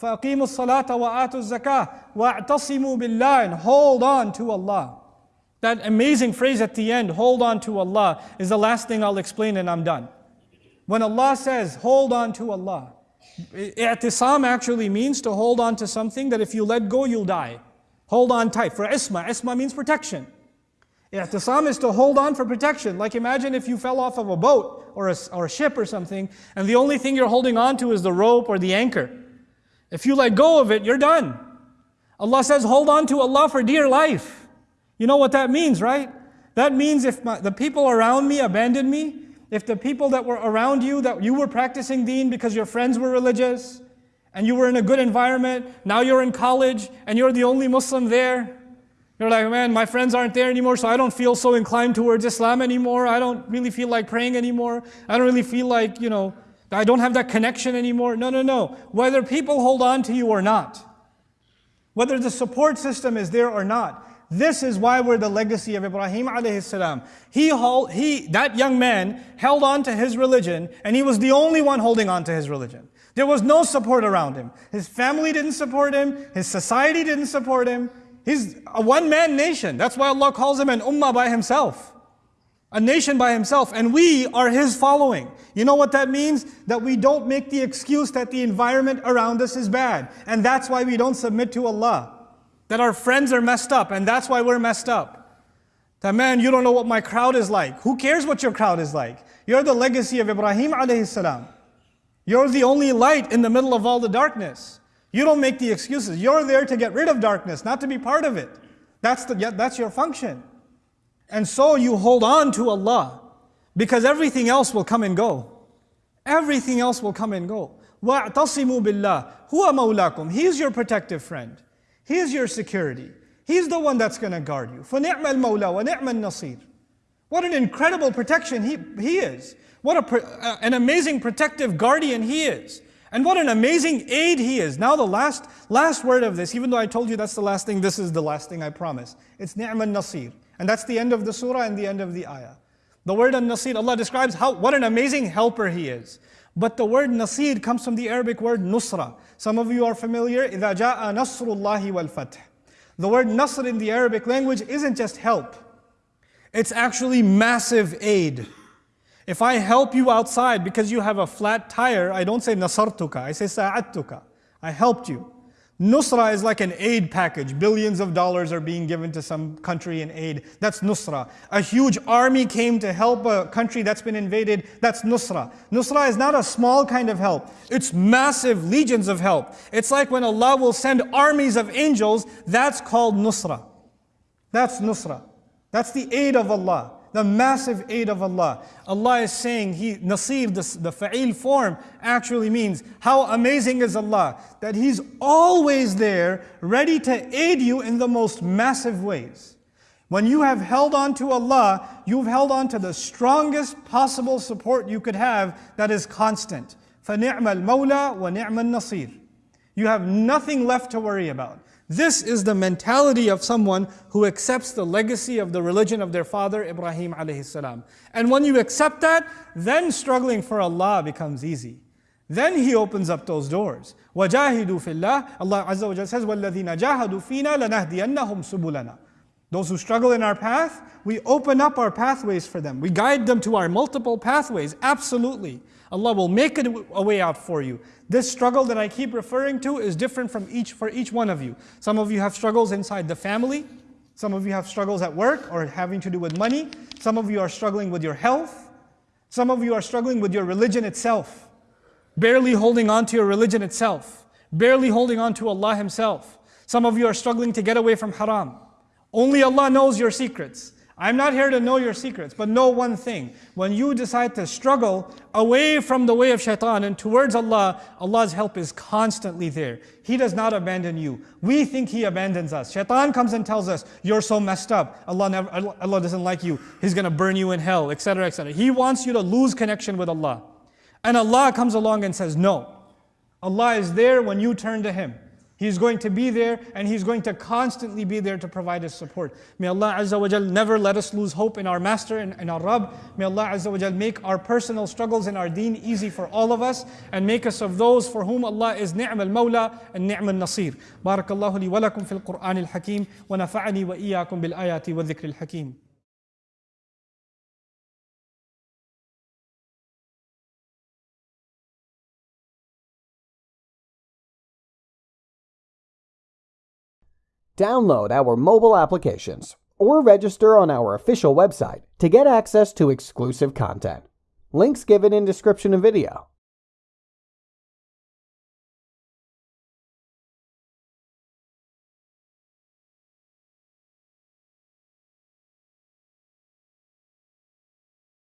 فَأَقِيمُوا الصَّلَاةَ وَآتُوا الزَّكَاةَ وَاعْتَصِمُوا بِاللَّهِ And hold on to Allah. That amazing phrase at the end, hold on to Allah, is the last thing I'll explain and I'm done. When Allah says, hold on to Allah, i'tisam actually means to hold on to something that if you let go, you'll die. Hold on tight. For isma, isma means protection. I'tisam is to hold on for protection. Like imagine if you fell off of a boat or a, or a ship or something, and the only thing you're holding on to is the rope or the anchor. If you let go of it, you're done. Allah says, hold on to Allah for dear life. You know what that means, right? That means if my, the people around me abandon me, if the people that were around you, that you were practicing deen because your friends were religious, and you were in a good environment, now you're in college, and you're the only Muslim there, you're like, man, my friends aren't there anymore, so I don't feel so inclined towards Islam anymore. I don't really feel like praying anymore. I don't really feel like, you know, I don't have that connection anymore. No, no, no. Whether people hold on to you or not, whether the support system is there or not, this is why we're the legacy of Ibrahim alayhi salam. He, he, that young man held on to his religion and he was the only one holding on to his religion. There was no support around him. His family didn't support him. His society didn't support him. He's a one-man nation. That's why Allah calls him an ummah by himself. A nation by himself. And we are his following. You know what that means? That we don't make the excuse that the environment around us is bad. And that's why we don't submit to Allah. That our friends are messed up and that's why we're messed up. That man, you don't know what my crowd is like. Who cares what your crowd is like? You're the legacy of Ibrahim alayhi salam. You're the only light in the middle of all the darkness. You don't make the excuses. You're there to get rid of darkness, not to be part of it. That's, the, that's your function. And so you hold on to Allah because everything else will come and go. Everything else will come and go. وَاعْتَصِمُوا بِاللَّهِ هُوَ مَوْلَاكُمْ He's your protective friend. He's your security. He's the one that's going to guard you. فَنِعْمَ الْمَوْلَى وَنِعْمَ النَّصِيرُ What an incredible protection he, he is. What a, an amazing protective guardian he is. And what an amazing aid he is. Now the last, last word of this, even though I told you that's the last thing, this is the last thing I promise. It's ni'man nasir. And that's the end of the surah and the end of the ayah. The word an-nasir, Allah describes how, what an amazing helper he is. But the word nasir comes from the Arabic word nusra. Some of you are familiar, إِذَا جَاءَ نَصْرُ اللَّهِ وَالْفَتْحِ The word nasr in the Arabic language isn't just help. It's actually massive aid. If I help you outside because you have a flat tire, I don't say nasartuka, I say sa'adtuka. I helped you. Nusra is like an aid package. Billions of dollars are being given to some country in aid. That's Nusra. A huge army came to help a country that's been invaded. That's Nusra. Nusra is not a small kind of help. It's massive legions of help. It's like when Allah will send armies of angels. That's called Nusra. That's Nusra. That's the aid of Allah the massive aid of Allah. Allah is saying, He, Nasir, the, the fa'il form, actually means, how amazing is Allah, that He's always there, ready to aid you in the most massive ways. When you have held on to Allah, you've held on to the strongest possible support you could have that is constant. فَنِعْمَ الْمَوْلَى وَنِعْمَ النَّصِيرُ You have nothing left to worry about. This is the mentality of someone who accepts the legacy of the religion of their father Ibrahim alayhi salam. And when you accept that, then struggling for Allah becomes easy. Then He opens up those doors. وَجَاهِدُوا فِي اللَّهِ Allah Azza wa says, وَالَّذِينَ جَاهَدُوا فِينَا لَنَهْدِيَنَّهُمْ سُبُلَنَا those who struggle in our path, we open up our pathways for them. We guide them to our multiple pathways, absolutely. Allah will make a way out for you. This struggle that I keep referring to is different from each, for each one of you. Some of you have struggles inside the family. Some of you have struggles at work or having to do with money. Some of you are struggling with your health. Some of you are struggling with your religion itself. Barely holding on to your religion itself. Barely holding on to Allah Himself. Some of you are struggling to get away from haram. Only Allah knows your secrets. I'm not here to know your secrets, but know one thing. When you decide to struggle away from the way of shaitan and towards Allah, Allah's help is constantly there. He does not abandon you. We think He abandons us. Shaitan comes and tells us, you're so messed up. Allah, never, Allah doesn't like you. He's going to burn you in hell, etc., etc. He wants you to lose connection with Allah. And Allah comes along and says, no. Allah is there when you turn to Him. He's going to be there and He's going to constantly be there to provide His support. May Allah Azza wa Jal never let us lose hope in our Master and in our Rabb. May Allah Azza wa Jal make our personal struggles in our deen easy for all of us and make us of those for whom Allah is ni'm al-mawla and ni'm al-nasir. Barakallahu li wa lakum fil Qur'an al-hakim wa nafa'ani wa iyyakum bil Download our mobile applications or register on our official website to get access to exclusive content. Links given in description of video.